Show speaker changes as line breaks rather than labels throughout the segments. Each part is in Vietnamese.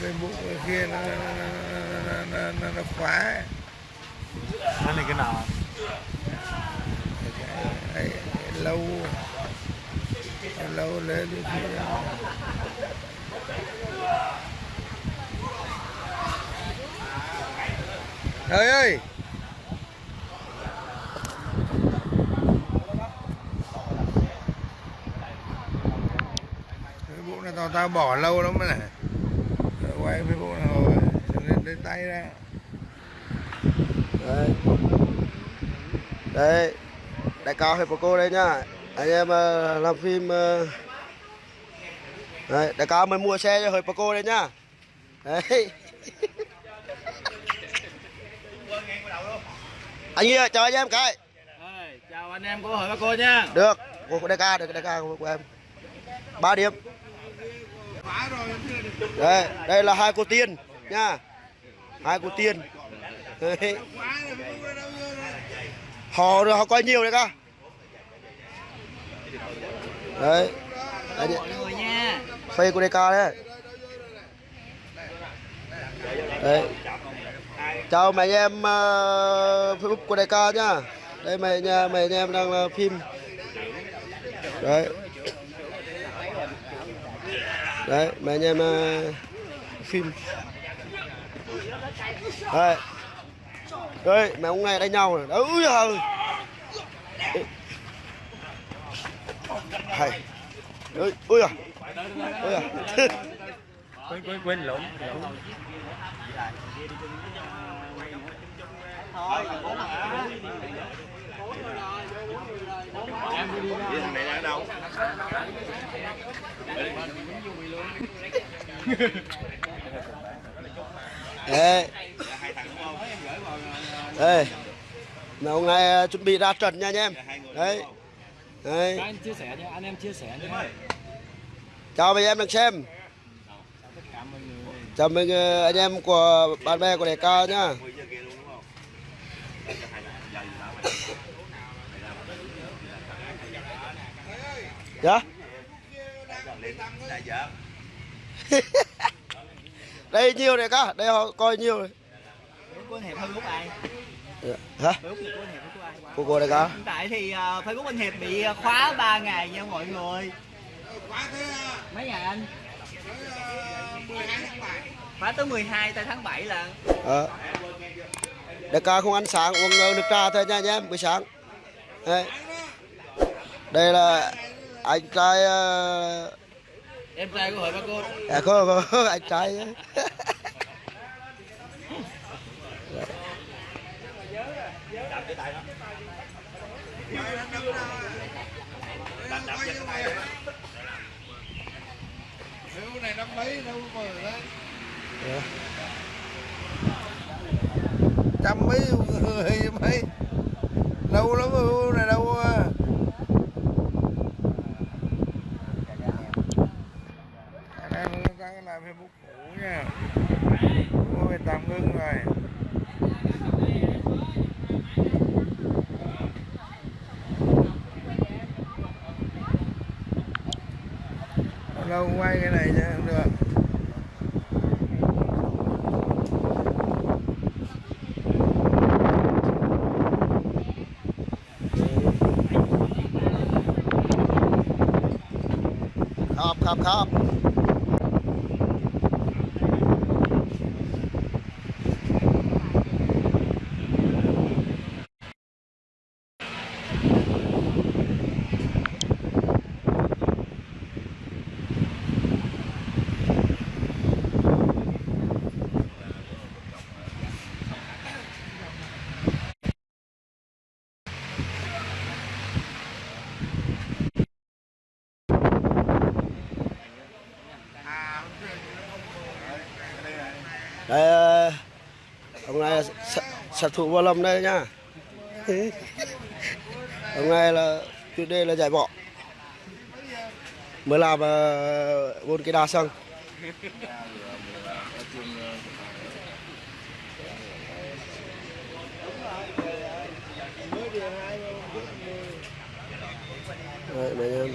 Facebook kia nó nó, nó, nó, nó, khóa
Cái này cái nào?
cái, cái, lâu lâu lên thì ơi ơi Facebook này tao tao bỏ lâu lắm này quay Facebook này rồi lên lấy tay ra.
Đấy đấy đại cao hiệp của cô đây nhá. Anh em ờ, làm phim ờ, đấy đại cao mới mua xe cho hiệp của cô đây nhá. Đấy. Anh ơi chào anh em cái.
Chào anh em của hội cô nha.
được. Của đại ca được đại ca của, của em. Ba điểm đây đây là hai cô tiên nha. Hai cô tiên. Đấy. họ họ coi nhiều đấy ca đấy. Phê của DK đấy. Đấy. Chào mấy em uh, Facebook của DK nhá. Đây mày nhà mày em đang là phim. Đấy đấy mấy anh em uh, phim. Đây đây mấy ông này đánh nhau này đấy ui giời hay. Ui ui à ui à
Quên quên quên lộn.
Đây. Đây. Mấy ông này uh, chuẩn bị ra trận nha anh em. Đấy. Đấy.
Các anh chia sẻ nha, anh em chia sẻ nha.
Chào mấy em đang xem. Chào mừng uh, anh em của bạn bè của đại ca nhá. Dạ. Đây nhiều này ca, đây họ coi nhiều này.
của Hiệp Facebook ai?
Hả?
Của anh Hiệp của ai?
Của cô đại ca.
Hiện tại thì uh, Facebook anh Hiệp bị uh, khóa 3 ngày nha mọi người. Mấy ngày anh? Khóa tới 12 tới tháng 7 là
Ờ. Đại ca không ăn sáng uống ờ, nước trà thôi nha anh em buổi sáng. Đây, đây là anh trai ờ,
Em trai của hội ba cô.
à, có, có anh trai.
Cái này năm mấy đâu mà đấy trăm mấy người mấy lâu lắm rồi cái này đâu à. Cái này nó đang làm Facebook cũ nha mua về tạm ngưng rồi lâu quay cái này cho không được
Khắp khắp khắp. Đây ờ, ông này là sát thủ vô lâm đây nhá. ông này là chủ đề là giải bỏ. Mới làm bốn cái đa sân. Đấy, mấy em.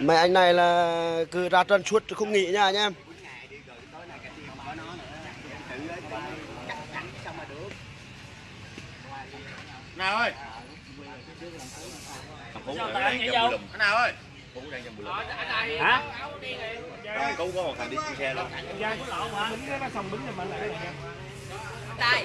Mấy anh này là cứ ra trận suốt không nghỉ nha anh em
nào ơi. Nào ơi.
Bùi
hả?
Có một thằng đi xe luôn.
Đây.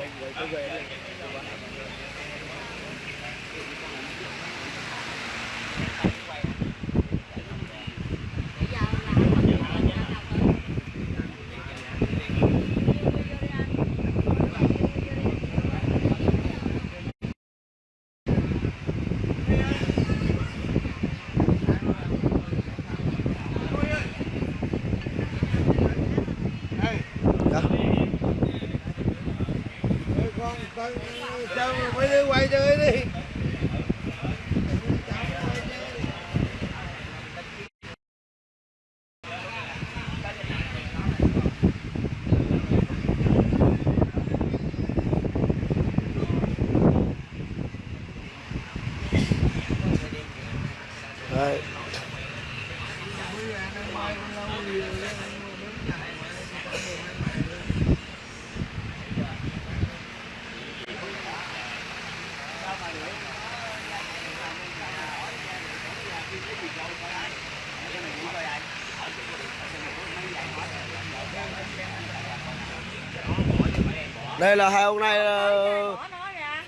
wait, wait, wait, wait,
wait. Đây là hai ông này
ra.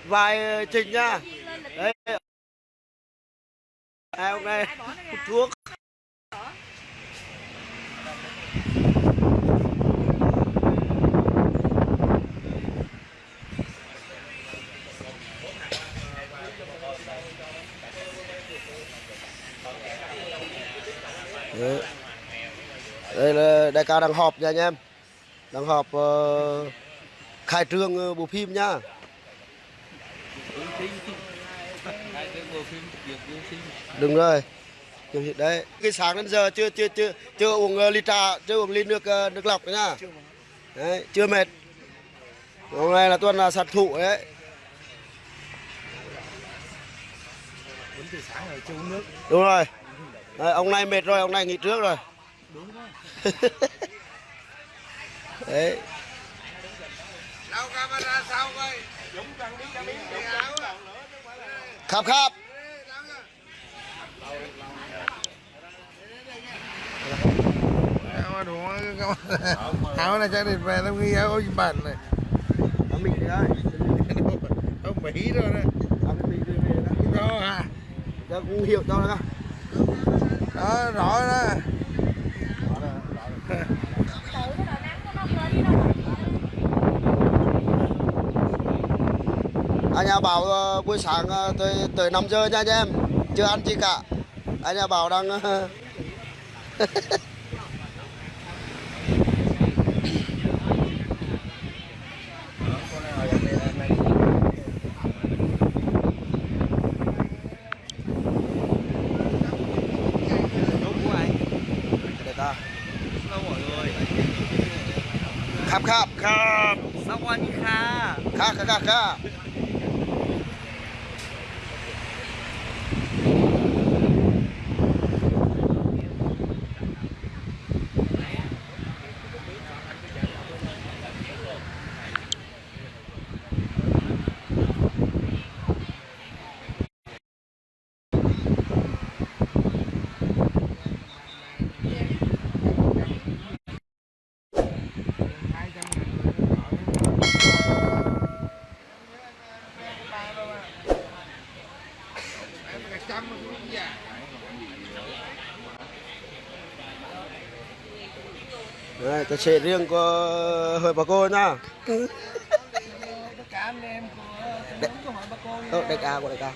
vai trình nha.
Lên lịch
đấy. hai ông này hút thuốc. Đấy. đây là đại ca đang họp nha anh em. Đang họp ờ, khai trương ờ, bộ phim nha. Đúng rồi. Đúng hiện đấy. Cái sáng đến giờ chưa chưa chưa chưa uống ờ, ly trà chưa uống ly nước ờ, nước lọc nữa nha. Đấy chưa mệt. Hôm nay là tuần là sạt thụ đấy đúng rồi. Đấy, ông này mệt rồi ông này nghỉ trước rồi. Đấy
đâu camera sau coi
khắp khắp
Áo đúng áo này chắc định về nó ghi áo gì bản này.
Ông mình đấy
ông Mỹ rồi đấy
ông mình đi về đó.
Đó à
cho cũng hiểu cho nó
đó rõ đó
Tự cái đồ nắng của nó lên đi đâu
anh nhà bảo ờ, buổi sáng ờ, tới tới 5 giờ nha anh em chưa ăn gì cả anh nhà bảo đang ờ, để ta khắp khắp khắp
สวัสดีค่ะ
khá khá khá khá Đấy, cái xe riêng của hội bà cô nha Ờ, đại ca của
đại ca